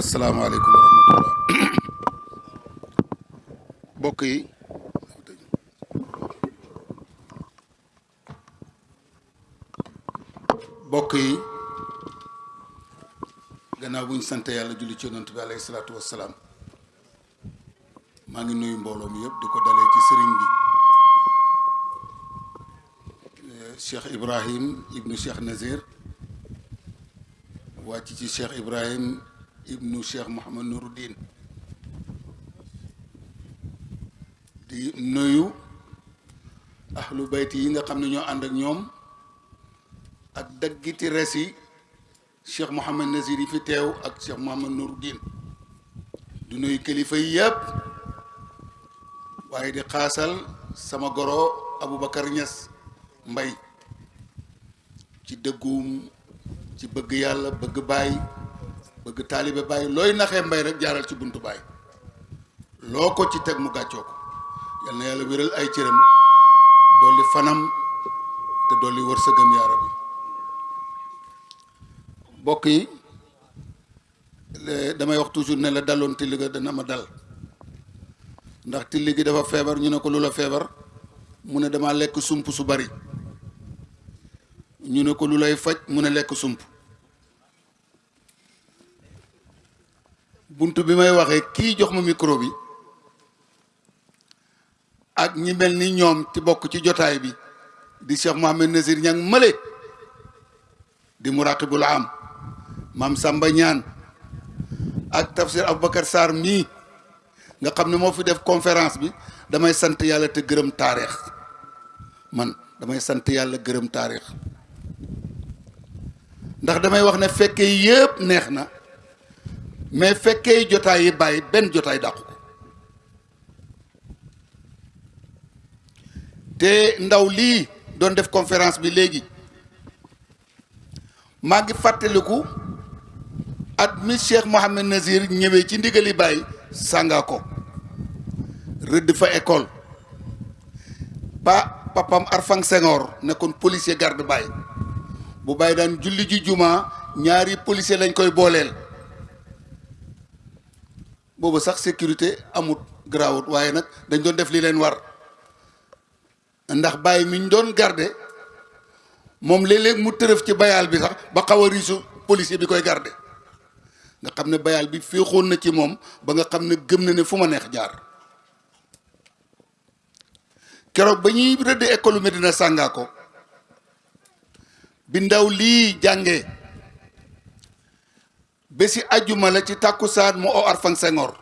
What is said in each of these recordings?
asalaamaaleykum wa rahmatullah mbokk yi mbokk yi gannaaw bu ñu sant yàlla julli ci yonent bi alayhi salaatu wassalaam maa ngi nuyu mbooloo mi yëpp di ko dalee ci sëriñ bi eh, Cheikh Ibrahim ibnu Cheikh Nazir wàcc ci Cheikh Ibrahim ibnu Cheikh Mouhamad Nouruddin di nuyu ahlu bayti yi nga xam ne ñoo ànd ak ñoom ak daggiti res yi Cheikh Mouhamed Nazir yi fi teew ak Cheikh Mouhamed Nouruddin du nuyu kilifa yi yëpp waaye di xaasal sama goro Aboubacar Niass Mbay ci dëggum ci bëgg yàlla bëgg baay bëgg taalibe baay looy naxee mbay rek jaaral ci buntu baay loo ko ci teg mu gàccoo ko yal na yàlla wéral ay cëram dolli fanam te dolli wërsëgam yaa rabbi mbokk yi damay wax toujours ne la daloon till ga dana ma dal ndax till gi dafa feebar ñu ne ko lu la feebar mu ne dama lekk sump su bari ñu ne ko lu lay faj mu ne lekk sump bunt bi may waxee kii jox ma micro bi ak ñi mel ni ñoom ci bokk ci jotaay bi di Cheikh Mohamed Nazir ñang mële di muraqibul am maam Samba Ñaan ak tafsir Aboubacar Sarr mii nga xam ne moo fi def conférence bi damay sant yàlla te gërëm taarix man damay sant yàlla gërëm taarix ndax damay wax ne fekke yëpp neex na mais fekkee jotaay yi bàyyi benn jotaay dàqu ko te ndaw lii doon def conférence bi léegi maa ngi fàttaliku at mi Cheikh Mohamed Nazir ñëwee ci ndigali bàyyi sàngaa ko rëdd fa école ba papam Arfang Senghor nekkoon policier garde bàyyi bu bàyyi daan julli ji juma ñaari policier lañ koy booleel boobu sax sécurité amut garaawut waaye nag dañ doon def li leen war ndax bàyyi mi ñu doon garde moom léeg-léeg mu tërëf ci bayaal bi sax ba xaw a riisu policier bi koy garde nga xam ne bayaal bi féexoon na ci moom ba nga xam ne gëm na ne fu ma neex jaar keroog ba ñuy rëdd école Medina Sàngaako bi ndaw lii jàngee bési ajjuma la ci tàkkusaan mu oo Arfang Senghor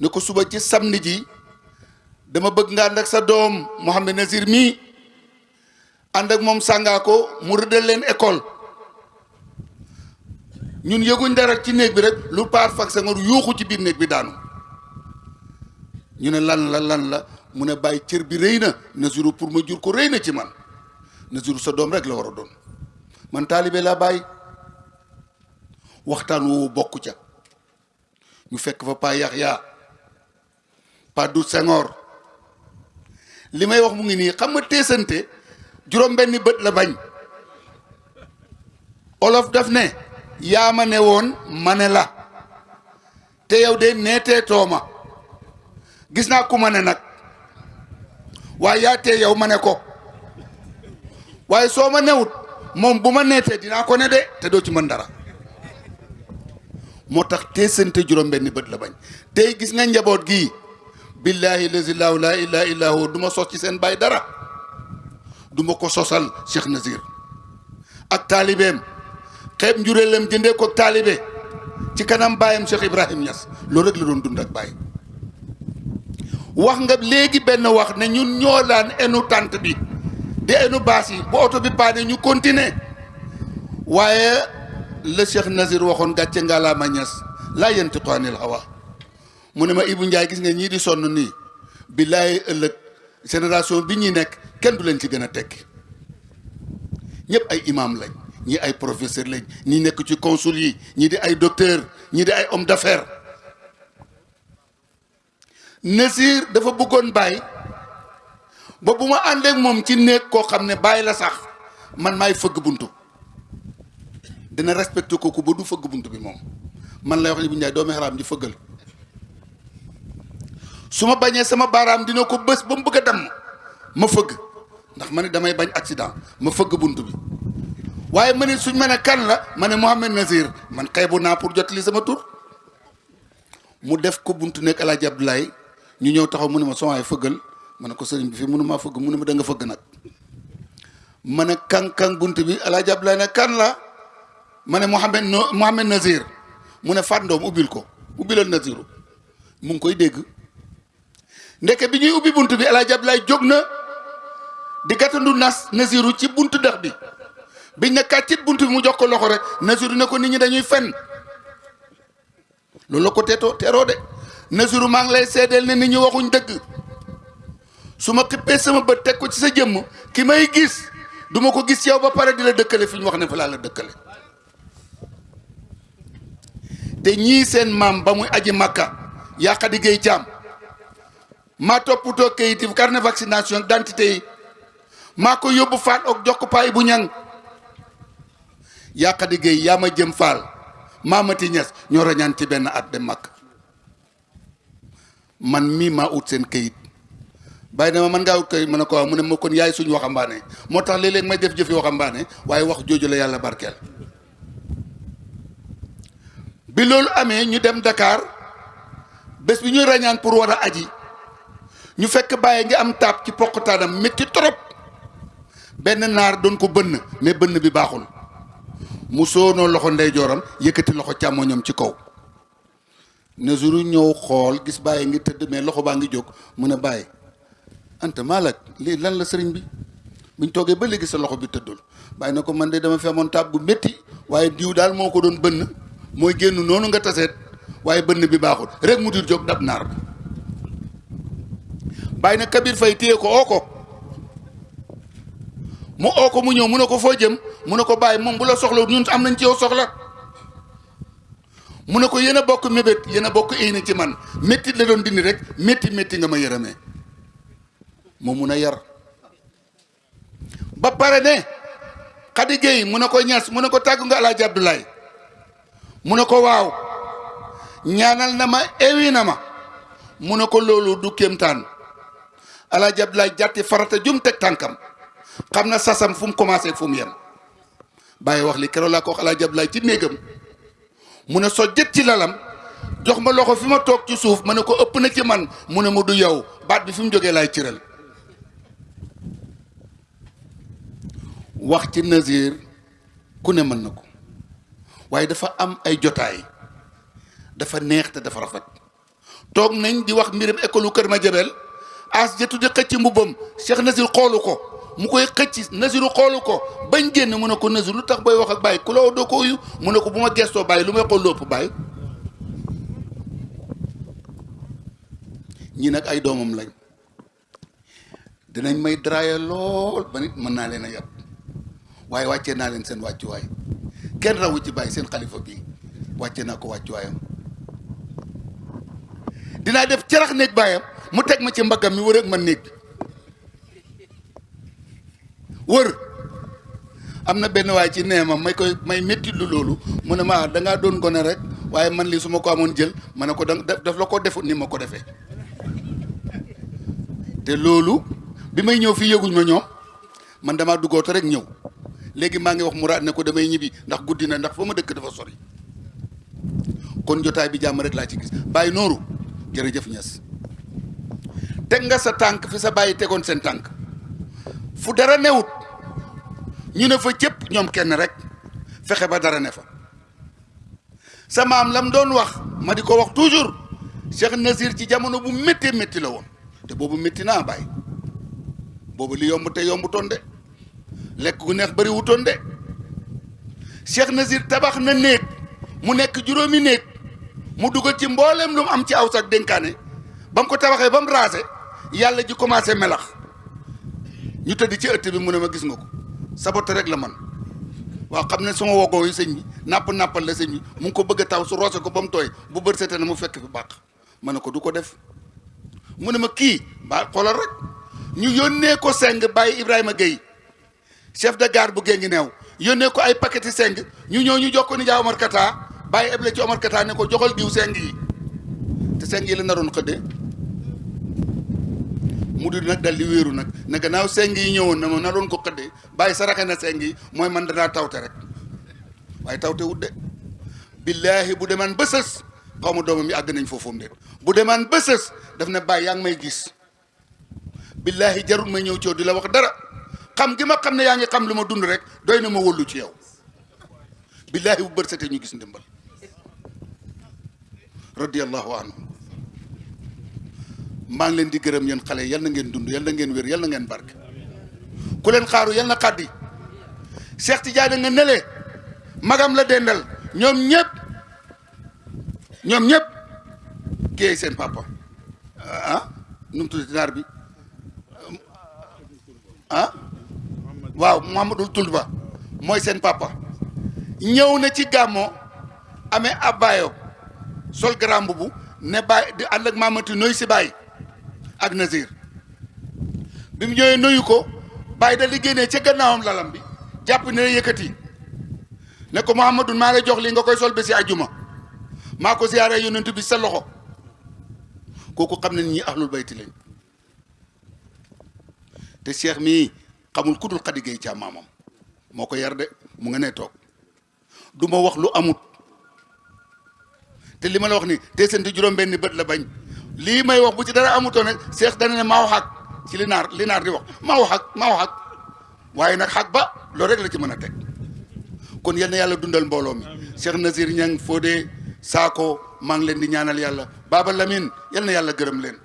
ne ko suba ci samedi ji dama bëgg nga ànd ak sa doom Mouhamed Nazir mii ànd ak moom sàngaa ko mu rëddal leen école ñun yëguñ dara ci néeg bi rek lu pa Arfang Senghor yuuxu ci biir néeg bi daanu ñu ne lan la lan la mu ne bàyyi cër bi rëy na Nazirou pour ma jur ko rëy na ci man Nazirou sa doom rek la war a doon man taalibe laa bàyyi waxtaan woowu bokk ca ñu fekk fa Pa Yaxya Pa Dut Senghor li may wax mu ngi nii xam nga teesante juróom benni bët la bañ olof daf ne yaa ma ne woon ma ne la te yow de neetee tooma gis naa ku ma ne nag waaye yaa tee yow ma ne ko waaye soo ma newut moom bu ma neetee dinaa ko ne de te doo ci mën dara moo tax teesante juróom-benni bët la bañ tey gis nga njaboot gii billaahi lazi laa ilaaha illaa huwa du ma sos ci seen baay dara du ma ko sosal Cheikh Nazir ak taalibeem xeeb njureelem jëndee ko taalibe ci kanam baayam Cheikh Ibrahim Niass loolu rek la doon dund ak baay wax nga léegi benn wax ne ñun ñoo daan enu tànt bi di enu baas yi bu oto bi paane ñu continuer waaye la Cheikh Nazir waxoon gàcce ngalaama Niass laa yantiqu anil hawa mu ne ma Ibou Ndiaye gis nga ñii di sonn nii billaay ëllëg génération bi ñuy nekk kenn du leen ci gën a tekki ñëpp ay imam lañ ñii ay professeur lañ ñi nekk ci consul yi ñii di ay docteur ñii di ay homme d'affaires Nasir dafa bëggoon bàyyi ba bu ma àndeek moom ci néeg koo xam ne bàyyi la sax man maay fëgg buntu dina respecté kooku ba du fëgg bunt bi moom man lay wax ni bu njaay doomi xaraam ji fëggal su ma bañee sama baaraam dina ko bës ba mu bëgg a damm ma fëgg ndax ma ne damay bañ accident ma fëgg bunt bi waaye ma ne suñ ma ne kan la ma ne Mouhamed Nazir man xeebu naa pour jot li sama tur mu def ko buntu nekk El Hadj Abdoulaye ñu ñëw taxaw mu ne ma sama fëggal ma ne ko sëriñ bi fii mënu maa fëgg mu ne ma da nga fëgg nag ma ne kànkang bunt bi El Hadj Abdoulaye ne kan la ma ne Mouhamed no Mouhamed Nazir mu ne Fat Ndoom ubbil ko ubbilal Naziru mu ngi koy dégg ndeke bi ñuy ubbi bunt bi El Hadj Abdoulaye jóg na di gàttandu nas Naziru ci buntu dex bi biñ ne kàccit bunt bi mu jox ko loxo rek Naziru ne ko nit ñi dañuy fenn. loolu la ko teetoo teeroo de Nasiru maa ngi lay seedeel ne nit ñi waxuñ dëgg su ma xippee sama bët teg ko ci sa jëmm ki may gis du ma ko gis yow ba pare di la dëkkale fi ñu wax ne fa laa la dëkkale te ñii seen maam ba muy aji màkka yàqadi géey caam maa toppatoo kayit yi carnet vaccination d'identité yi maa ko yóbbu faal ak jokk paay bu ñang yàqadi géey yaa ma jëm faal maamati ñes ñoo rañaan ci benn at dem mag man mii maa ut seen kayit bàyyi dama man ngaa ut kayit ma ne ko waaw mu ne ma kon yaay suñu waxambaane moo tax léeg-léeg may def jëfi waxambaane waaye wax jooju la yàlla barkeel bi loolu amee ñu dem Dakar bés bi ñuy rañaan pour war a aji ñu fekk bàyyi ngi am taab ci poqtaanam métti trop benn naar doon ko bënn mais bënn bi baaxul mu soonoo loxo ndeyjooram yëkkati loxo càmmoñam ci kaw Nazuru ñëw xool gis bàyyi ngi tëdd mais loxo baa ngi jóg mu ne bàyyi anta maalak lii lan la sëriñ bi buñ toogee ba léegi sa loxo bi tëddul bàyyi na ko man de dama fi amoon taab bu métti waaye diw daal moo ko doon bënn mooy génn noonu nga taseet waaye bënn bi baaxul rek mu dir jóg dab naar bi bàyyi na Kabir Fay téye ko oo ko mu oo ko mu ñëw mu ne ko foo jëm mu ne ko bàyyi moom bu la soxla ñun am nañ ci yow soxla mu ne ko yéen a bokk mébét yéen a bokk éyni ci man métti la doon dindi rek métti métti nga ma yërëmee moo mun a yar ba pare ne Khady Gueye mu ne ko ñas mu ne ko tàggu nga Alaaji Abdoulaye mu ne ko waaw ñaanal na ma ewi na ma mu ne ko loolu du kéemtaan Alaaji Abdoulaye jàtti farata jum teg tànkam xam na sasam fu mu commencé fu mu yem bàyyi wax li keroog laa ko wax Alaaji Ablaay ci néegam mu ne so jët ci lalam jox ma loxo fi ma toog ci suuf ma ne ko ëpp na ci man mu ne ma du yow baat bi fi mu jógee laay cëral wax ci Nazir ku ne mën na ko waaye dafa am ay jotaay dafa neex te dafa rafet toog nañ di wax mbirum école Kër Madiabel as jëtu di xëcc mbubbam Cheikh Nasir xoolu ko mu koy xëcc Nasiru xoolu ko bañ génn mu ne ko Nasir lu tax booy wax ak bàyyi ku la doo ko uyu mu ne ko bu ma gestoo bàyyi lu may xool lépp bàyyi ñi nag ay doomam lañ dinañ may draaya lool ba nit mën naa leen a yàpp waaye wàccee naa leen seen wàccuwaay kenn rawu ci bàyyi seen xalifa bi wàccee naa ko wàccuwaayam dinaa def carax néeg baayam mu teg ma ci mbaggam mi wër ak man néeg bi wër am na benn waay ci nee ma may koy may métti lu loolu mu ne ma ah, dangaa doon gone rek waaye man lii su ma ko amoon jël ma ne ko da daf la ko defut ni ma ko defee te loolu bi may ñëw fii yëguñ ma ñoom man damaa duggoo te rek ñëw léegi maa ngi wax Mourad ne ko damay ñibbi ndax guddi na ndax fa ma dëkk dafa sori kon jotaay bi jàmm rek laa ci gis bàyyi nooru jërëjëf ñes teg nga sa tànk fi sa bàyyi tegoon seen tànk fu dara newut ñu ne fa cëpp ñoom kenn rek fexe ba dara ne fa sa maam lam doon wax ma di ko wax toujours Cheikh Nasir ci jamono bu méttee métti la woon te boobu métti naa bàyyi boobu li yomb te yombutoon de lekk gu neex bari wutoon de Cheikh Nazir tabax na néeg mu nekk juróomi néeg mu dugal ci mbooleem lu mu am ci aw sax dénkaane ba mu ko tabaxee ba mu raase yàlla ji commencé melax ñu tëdd ci ëtt bi mu ne ma gis nga ko sabote rek la man waaw xam ne suma wogoo yi sëñ bi nàpp nàppal la sëñ bi mu ngi ko bëgg a taw su roose ko ba mu tooy bu bët seetee na mu fekk fi baax ma ne ko du ko def mu ne ma kii ba xoolal rek ñu yónnee ko seng bàyyi Ibrahima Gueye chef de gare bu géngi neew yónnee ko ay paquet yi seng ñu ñëw ñu jox ko ni jaa Omar Kata bàyyi eble ci Omar Kata ne ko joxal diw seng yi te seng yi la naroon xëdde mu di nag dal di wéeru nag ne gannaaw seng yi ñëwoon na ma naroon ko xëdde bàyyi saraxe na seng yi mooy man danaa tawte rek waaye tawte wut de billaahi bu demaan ba sës xaw ma doomam yi àgg nañ foofu mbir bu demaan ba sës daf ne bàyyi yaa ngi may gis billaahi jarul may ñëw ci yow di la wax dara xam gi ma xam ne yaa ngi xam lu ma dund rek doy na ma wóolu ci yow billaahi bu bët setee ñu gis ndimbal radiyallahu anhu maa ngi leen di gërëm yéen xale yal na ngeen dund yal na ngeen wér yal na ngeen barke ku leen xaaru yal na xaddi Cheikh Tidiane nga nele magam la dendal ñoom ñëpp ñoom ñëpp kii seen papa ah nu mu tuddati naar bi ah waaw Mamadou Tund Ba mooy seen papa ñëw na ci gàmmoo amee ab baayoo sol grand boubou ne baay di ànd ak maamati noy si baay ak Nazir bi mu ñëwee nuyu ko bàyyi dal di génnee ca gannaawam lalam bi jàpp ne yëkkati ne ko Muhammadun maa lay jox lii nga koy sol bési ajjuma maa ko ziyaare yonent bi sa loxo kooku xam ne ñii ahlul bayti lañ te cheikh mii xamul ku dul Xadi Géey Caam maamam moo ko yar de mu nga nee toog du ma wax lu amut te li ma la wax ni te seen di juróom-benni bët la bañ lii may wax bu ci dara amutoo ne seex dana ne maa wax ak ci li naar li naar di wax maa wax ak maa wax ak waaye nag xaq ba loolu rek la ci mën a teg kon yal na yàlla dundal mbooloo mi Cheikh Nazir Niang Fodé Sakho maa ngi leen di ñaanal yàlla Baba Lamine yal na yàlla gërëm leen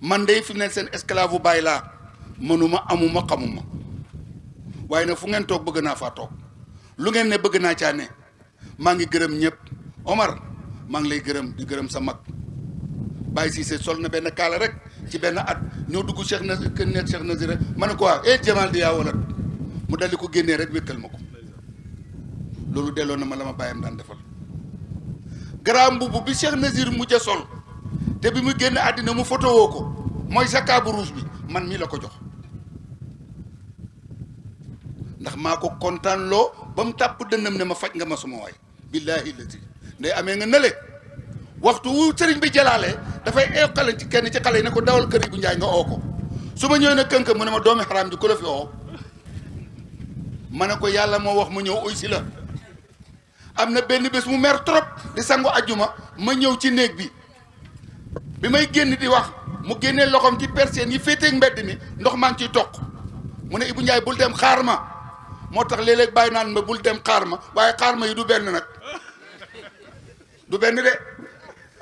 man de fi mu ne seen esclave bu bàyyi laa mënuma amuma xamuma waaye nag fu ngeen toog bëgg naa faa toog lu ngeen ne bëgg naa caa ne maa ngi gërëm ñëpp Omar maa ngi lay gërëm di gërëm sa mag Baye Cissé sol na benn kaala rek ci benn at ñoo dugg Cheikh na kër net Cheikh Nazir rek ma ne ko waaw eh Jamal di yaa walat mu daldi ko génnee rek wékkal ma ko loolu delloo na ma la ma bàyyam daan defal garaam mbubb bi Cheikh Nazir mujj a sol te bi mu génn àddina mu foto woo ko mooy sa kaabu rouge bi man mii la ko jox ndax maa ko kontaan loo ba mu tàpp dënnam ne ma faj nga ma suma waay billaahi lati nday amee nga nële waxtu wu sëriñ bi jëlaale dafay eew xale ci kenn ci xale yi ne ko dawal kër yi bu njaay nga oo ko su ma ñëwee ne kënk mu ne ma doomi xaraam ji ku la fi oo ma ne ko yàlla moo wax mu ñëw uy si la am na benn bés mu mer trop di sangu ajjuma ma ñëw ci néeg bi bi may génn di wax mu génnee loxoom ci persienne yi féeteeg mbedd mi ndox maa ngi ciy toq mu ne Ibou Ndiaye bul dem xaar ma moo tax léeg-léeg bàyyi naan ma bul dem xaar ma waaye xaar ma yi du benn nag du benn de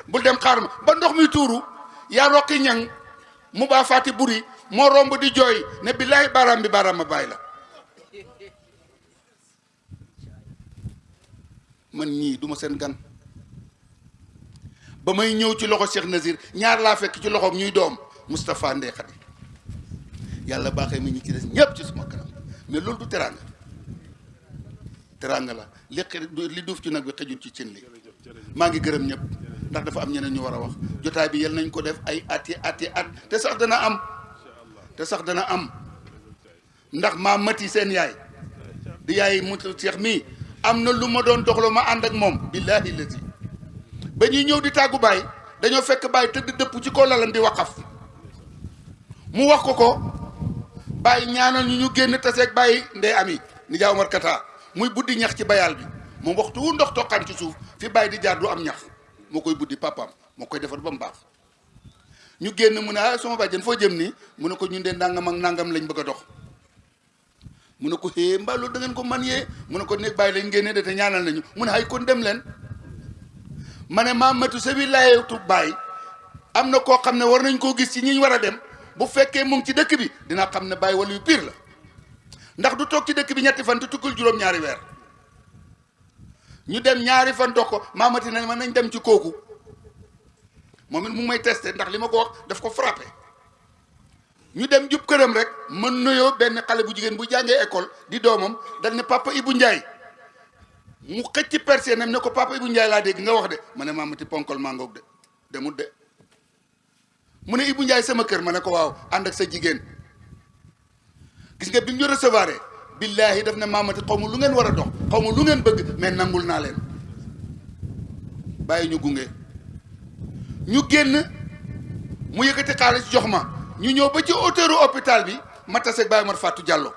bul dem xaar ma ba ndox mi tuuru yaa roqi ñang mu baa fàtti buri moo romb di jooy ne billaay baaraam bi baaraam ma bàyyi la man ñii duma seen gan ba may ñëw ci loxo Cheikh Nazir ñaar laa fekk ci loxoom ñuy doom Moustapha Ndeye Khady yàlla baaxee ma ñu ci des ñépp ci suma kanam mais loolu du teraanga teraanga la li li duuf ci nag bi xëjul ci cin li maa ngi gërëm ñëpp ndax dafa am ñeneen ñu war a wax jotaay bi yal nañ ko def ay ati ati at te sax dana am te sax dana am ndax maa mati seen yaay di yaay mu Cheikh mii am na lu ma doon doxloo ma ànd ak moom billaahi lazi ba ñuy ñëw di tàggu baay dañoo fekk baay tëdd dëpp ci ko lalam di waqaf mu wax ko ko baay ñaanal ñu ñu génn taseeg baay ndey ami ni jaaw Omar Kata muy buddi ñax ci bayaal bi moom waxtu wu ndox toqaan ci suuf fi baay di jaar du am ñax moo koy buddi papaam moo koy defar ba mu baax ñu génn mu ne ah sama bàjjen foo jëm nii mu ne ko ñun de nangam ak nangam lañ bëgg a dox mu ne ko xée mbaa loolu da ngeen ko man yee mu ne ko ne bàyyi lañ génne de te ñaanal nañu mu ne ay kon dem leen ma ne maa matu sa wilaayatu bàyyi am na koo xam ne war nañ koo gis ci ñi war a dem bu fekkee mu ci dëkk bi dina xam ne bàyyi wala yu piir la ndax du toog ci dëkk bi ñetti fan te tukkul juróom-ñaari weer ñu dem ñaari fan toog ko maamati nañ ma nañ dem ci kooku moom it mu may testé ndax li ma ko wax daf ko frappé ñu dem jub këram rek mën nuyoo benn xale bu jigéen bu jàngee école di doomam dal ne papa Ibou Ndiaye mu xëcc persienam ne ko papa Ibou Ndiaye laa dégg nga wax de ma ne maamati ponkol mangoog de demut de mu ne Ibou Ndiaye sama kër ma ne ko waaw ànd ak sa jigéen gis nga bi ñu recevoir billaahi daf ne maamati xaw ma lu ngeen war a dox xaw ma lu ngeen bëgg mais nangul naa leen bàyyi ñu gunge ñu génn mu yëkkati xaalis jox ma ñu ñëw ba ci hauteuru hôpital bi ma tase Baye Omar Fatou Diallo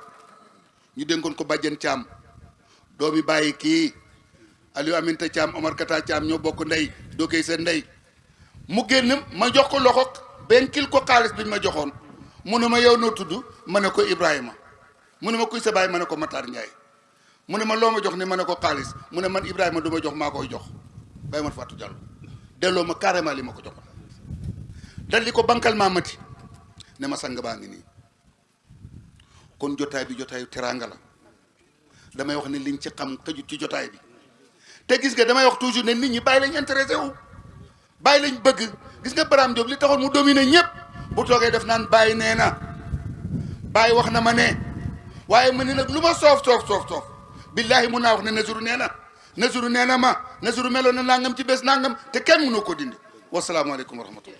ñu dénkoon ko bàjjen Thiam doomi bàyyi kii Aliou Aminta Thiam Omar Kata Thiam ñoo bokk ndey doo koy seen ndey mu génn ma jox ko loxo benkil ko xaalis bi ñu ma joxoon mu ne ma yow noo tudd ma ne ko Ibrahima mu ne ma kuy sa baay ma ne ko Matar Ndiaye mu ne ma loo ma jox ni ma ne ko xaalis mu ne man Ibrahima du ma jox maa koy jox bàyyi ma Fatou Diallo delloo ma carrément li ma ko joxoon dal di ko bankal maa mati ne ma sang baa ngi nii kon jotaay bi jotaayu teraanga la damay wax ne liñ ci xam xëjut ci jotaay bi te gis nga damay wax toujours ne nit ñi bàyyi lañ intéressé wu bàyyi lañ bëgg gis nga Baraam Diop li taxoon mu dominer ñëpp bu toogee def naan bàyyi nee na bàyyi wax na ma ne waaye ma ne nag lu ma soof soof soof soof billaahi mun naa wax ne Nazuru nee na Nazuru nee na ma Nazuru meloon na nangam ci bés nangam te kenn mënoo ko dindi wasalaamaaleykum wa rahmatullah